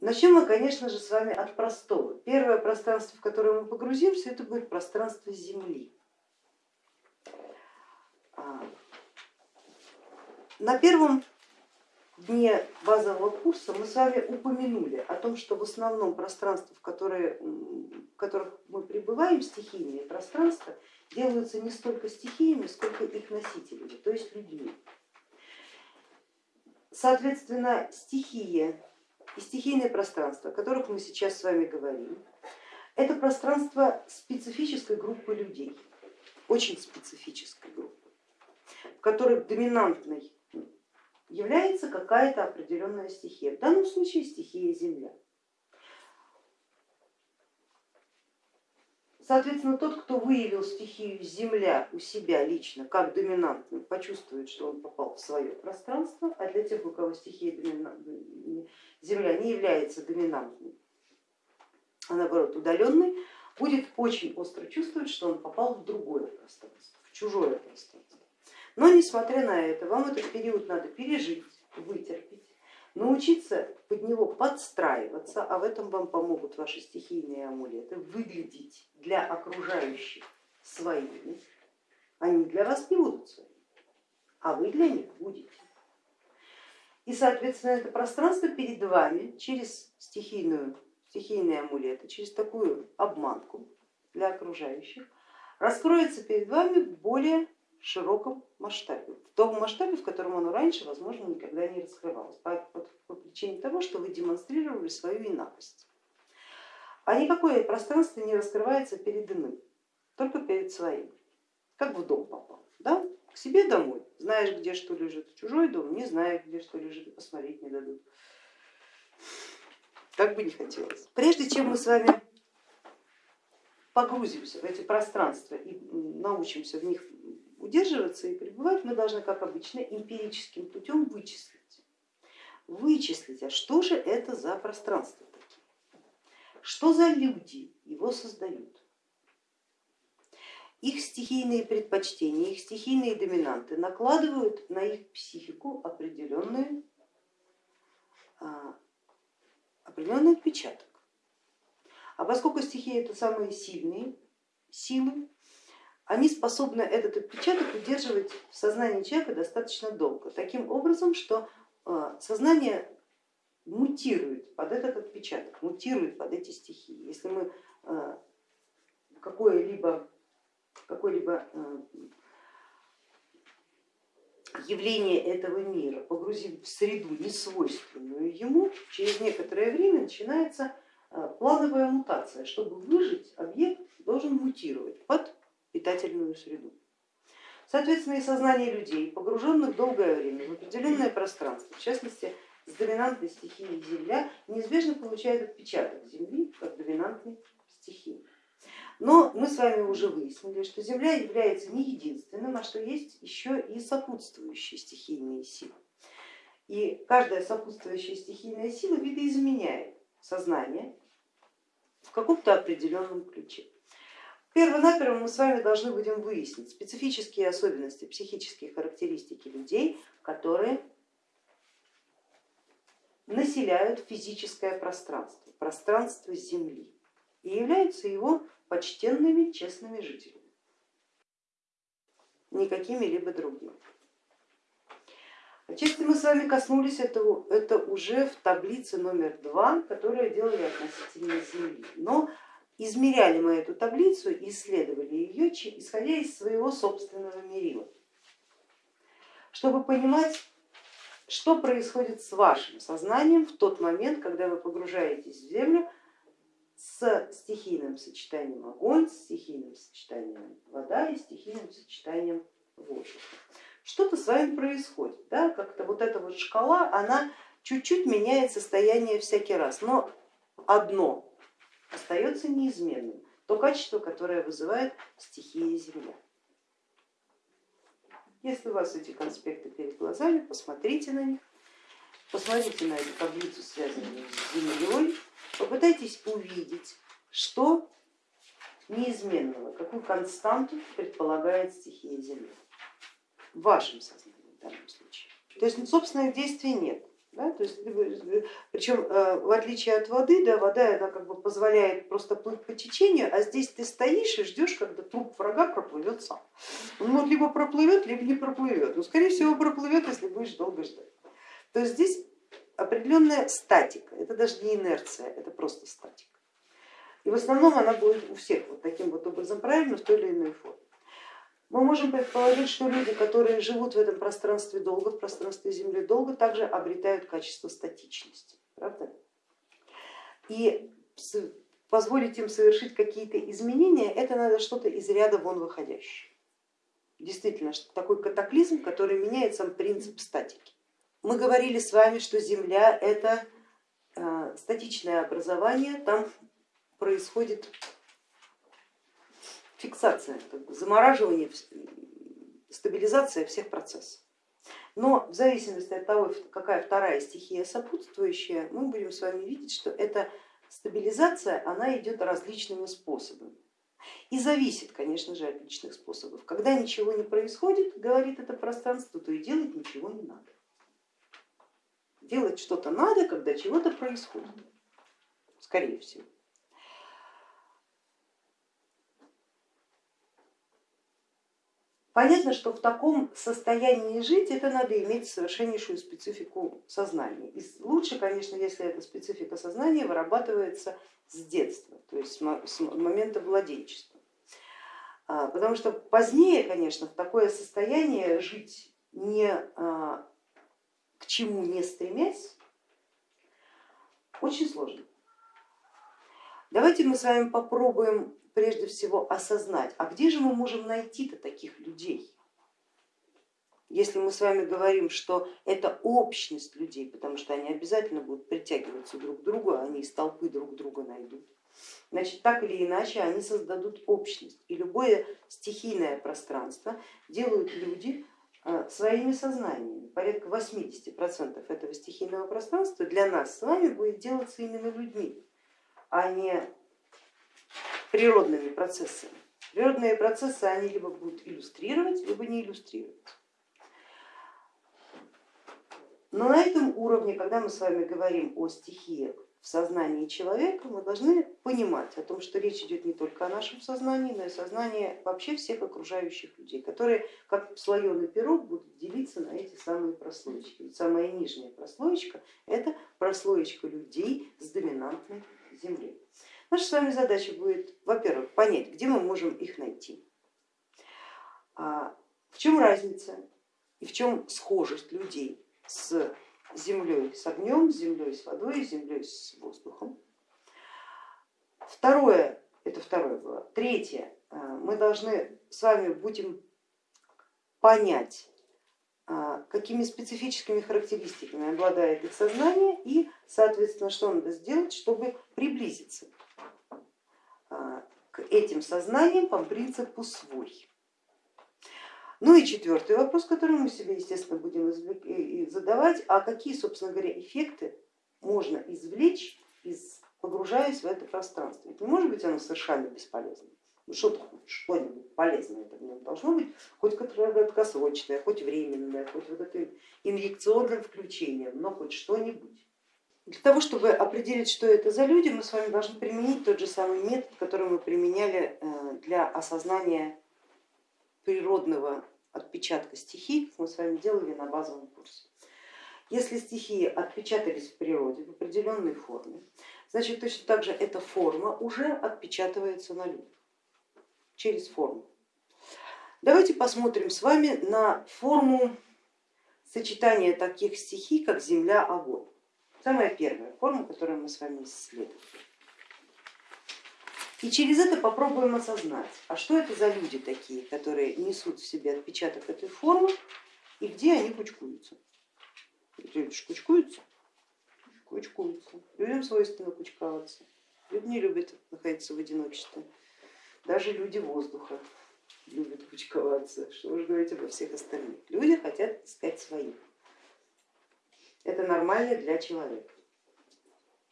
Начнем мы, конечно же, с вами от простого. Первое пространство, в которое мы погрузимся, это будет пространство Земли. А, на первом дне базового курса мы с вами упомянули о том, что в основном пространства, в, которые, в которых мы пребываем, стихийные пространства, делаются не столько стихиями, сколько их носителями, то есть людьми. Соответственно, стихия и стихийное пространство, о которых мы сейчас с вами говорим, это пространство специфической группы людей, очень специфической группы, в которой доминантной является какая-то определенная стихия, в данном случае стихия Земля. Соответственно, тот, кто выявил стихию Земля у себя лично как доминантную, почувствует, что он попал в свое пространство, а для тех, у кого стихия Земля не является доминантной, а наоборот удаленной, будет очень остро чувствовать, что он попал в другое пространство, в чужое пространство. Но несмотря на это, вам этот период надо пережить, вытерпеть, научиться под него подстраиваться, а в этом вам помогут ваши стихийные амулеты, выглядеть для окружающих своими, они для вас не будут своими, а вы для них будете. И, соответственно, это пространство перед вами через стихийную, стихийные амулеты, через такую обманку для окружающих, раскроется перед вами более широком масштабе, в том масштабе, в котором оно раньше, возможно, никогда не раскрывалось, по, по, по причине того, что вы демонстрировали свою инакость. А никакое пространство не раскрывается перед иным, только перед своим, как в дом попал, да? К себе домой, знаешь, где что лежит, в чужой дом, не знаешь, где что лежит, посмотреть не дадут. Как бы не хотелось. Прежде чем мы с вами погрузимся в эти пространства и научимся в них удерживаться и пребывать, мы должны, как обычно, эмпирическим путем вычислить. Вычислить, а что же это за пространство такие? Что за люди его создают? Их стихийные предпочтения, их стихийные доминанты накладывают на их психику определенный, а, определенный отпечаток. А поскольку стихии это самые сильные силы, они способны этот отпечаток удерживать в сознании человека достаточно долго, таким образом, что э, сознание мутирует под этот отпечаток, мутирует под эти стихии. Если мы э, какое-либо какое -либо э, явление этого мира погрузим в среду, несвойственную ему, через некоторое время начинается плановая мутация. Чтобы выжить, объект должен мутировать под питательную среду. Соответственно, и сознание людей, погруженных долгое время в определенное пространство, в частности с доминантной стихией Земля, неизбежно получает отпечаток Земли как доминантной стихии. Но мы с вами уже выяснили, что Земля является не единственным, а что есть еще и сопутствующие стихийные силы. И каждая сопутствующая стихийная сила видоизменяет сознание в каком-то определенном ключе. Первонаперво мы с вами должны будем выяснить специфические особенности, психические характеристики людей, которые населяют физическое пространство, пространство Земли и являются его почтенными, честными жителями, никакими либо другими. Отчасти мы с вами коснулись этого, это уже в таблице номер два, которую делали относительно Земли. Но измеряли мы эту таблицу и исследовали ее, исходя из своего собственного мерила, чтобы понимать, что происходит с вашим сознанием в тот момент, когда вы погружаетесь в землю с стихийным сочетанием огонь, с стихийным сочетанием вода и стихийным сочетанием воздуха. Что-то с вами происходит, да? как-то вот эта вот шкала, она чуть-чуть меняет состояние всякий раз, но одно остается неизменным, то качество, которое вызывает стихия Земля. Если у вас эти конспекты перед глазами, посмотрите на них, посмотрите на эту таблицу, связанную с Землей, попытайтесь увидеть, что неизменного, какую константу предполагает стихия Земли в вашем сознании в данном случае. То есть собственных действий нет, Да? То есть, причем э, в отличие от воды, да, вода она как бы позволяет просто плыть по течению, а здесь ты стоишь и ждешь, когда труп врага проплывет сам. Он вот либо проплывет, либо не проплывет. Но скорее всего проплывет, если будешь долго ждать. То есть здесь определенная статика, это даже не инерция, это просто статика. И в основном она будет у всех вот таким вот образом правильно в той или иной форме. Мы можем предположить, что люди, которые живут в этом пространстве долго, в пространстве Земли долго, также обретают качество статичности. Правда? И позволить им совершить какие-то изменения, это надо что-то из ряда вон выходящее. Действительно, такой катаклизм, который меняет сам принцип статики. Мы говорили с вами, что Земля это э, статичное образование, там происходит фиксация, как бы замораживание, стабилизация всех процессов. Но в зависимости от того, какая вторая стихия сопутствующая, мы будем с вами видеть, что эта стабилизация она идет различными способами. И зависит, конечно же, от личных способов. Когда ничего не происходит, говорит это пространство, то и делать ничего не надо. Делать что-то надо, когда чего-то происходит, скорее всего. Понятно, что в таком состоянии жить это надо иметь совершеннейшую специфику сознания. И лучше, конечно, если эта специфика сознания вырабатывается с детства, то есть с момента владенчества. А, потому что позднее, конечно, в такое состояние жить не а, чему не стремясь, очень сложно. Давайте мы с вами попробуем прежде всего осознать, а где же мы можем найти-то таких людей? Если мы с вами говорим, что это общность людей, потому что они обязательно будут притягиваться друг к другу, а они из толпы друг друга найдут, значит так или иначе они создадут общность. И любое стихийное пространство делают люди своими сознаниями. Порядка 80% этого стихийного пространства для нас с вами будет делаться именно людьми, а не природными процессами. Природные процессы они либо будут иллюстрировать, либо не иллюстрировать. Но на этом уровне, когда мы с вами говорим о стихиях в сознании человека, мы должны понимать о том, что речь идет не только о нашем сознании, но и сознании вообще всех окружающих людей, которые как слоеный пирог будут делиться на эти самые прослоечки. Самая нижняя прослоечка это прослоечка людей с доминантной землей. Наша с вами задача будет, во-первых, понять, где мы можем их найти, а, в чем разница и в чем схожесть людей с землей, с огнем, землей, с водой, землей, с воздухом. Второе, это второе было. Третье, а, мы должны с вами будем понять, а, какими специфическими характеристиками обладает их сознание и, соответственно, что надо сделать, чтобы приблизиться а, к этим сознаниям по принципу свой. Ну и четвертый вопрос, который мы себе, естественно, будем задавать, а какие, собственно говоря, эффекты можно извлечь, из, погружаясь в это пространство. Ведь не может быть оно совершенно бесполезным. Ну, что-то, что-нибудь полезное это в нем должно быть, хоть краткосрочное, хоть временное, хоть вот этим инъекционным включением, но хоть что-нибудь. Для того, чтобы определить, что это за люди, мы с вами должны применить тот же самый метод, который мы применяли э, для осознания природного отпечатка стихий, мы с вами делали на базовом курсе. Если стихии отпечатались в природе в определенной форме, значит точно так же эта форма уже отпечатывается на людях через форму. Давайте посмотрим с вами на форму сочетания таких стихий, как земля, огонь. Самая первая форма, которую мы с вами исследуем. И через это попробуем осознать, а что это за люди такие, которые несут в себе отпечаток этой формы и где они кучкуются. Люди кучкуются? Кучкуются. Людям свойственно кучковаться. Люди не любят находиться в одиночестве. Даже люди воздуха любят кучковаться. Что уж говорить обо всех остальных. Люди хотят искать своих. Это нормально для человека.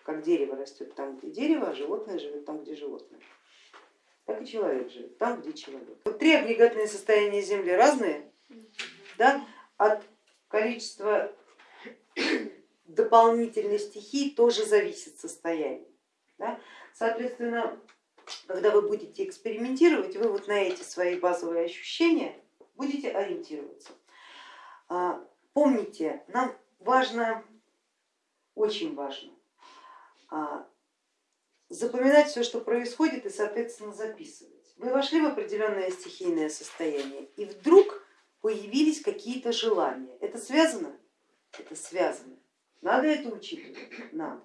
Как дерево растет там, где дерево, а животное живет там, где животное. Так и человек живет там, где человек. Вот три агрегатные состояния Земли разные, да? от количества дополнительной стихии тоже зависит состояние. Да? Соответственно, когда вы будете экспериментировать, вы вот на эти свои базовые ощущения будете ориентироваться. А, помните, нам важно, очень важно запоминать все, что происходит и соответственно записывать. Вы вошли в определенное стихийное состояние и вдруг появились какие-то желания. Это связано? Это связано. Надо это учитывать? Надо.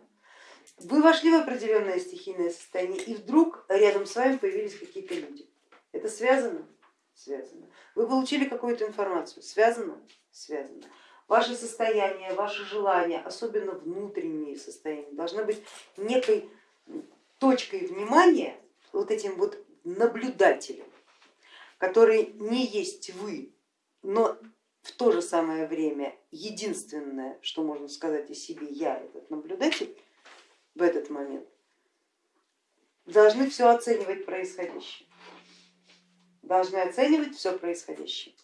Вы вошли в определенное стихийное состояние и вдруг рядом с вами появились какие-то люди. Это связано? Связано. Вы получили какую-то информацию? Связано? Связано. Ваше состояние, ваше желание, особенно внутренние состояния, должны быть некой точкой внимания, вот этим вот наблюдателем, который не есть вы, но в то же самое время единственное, что можно сказать о себе, я этот наблюдатель в этот момент, должны все оценивать происходящее, должны оценивать все происходящее.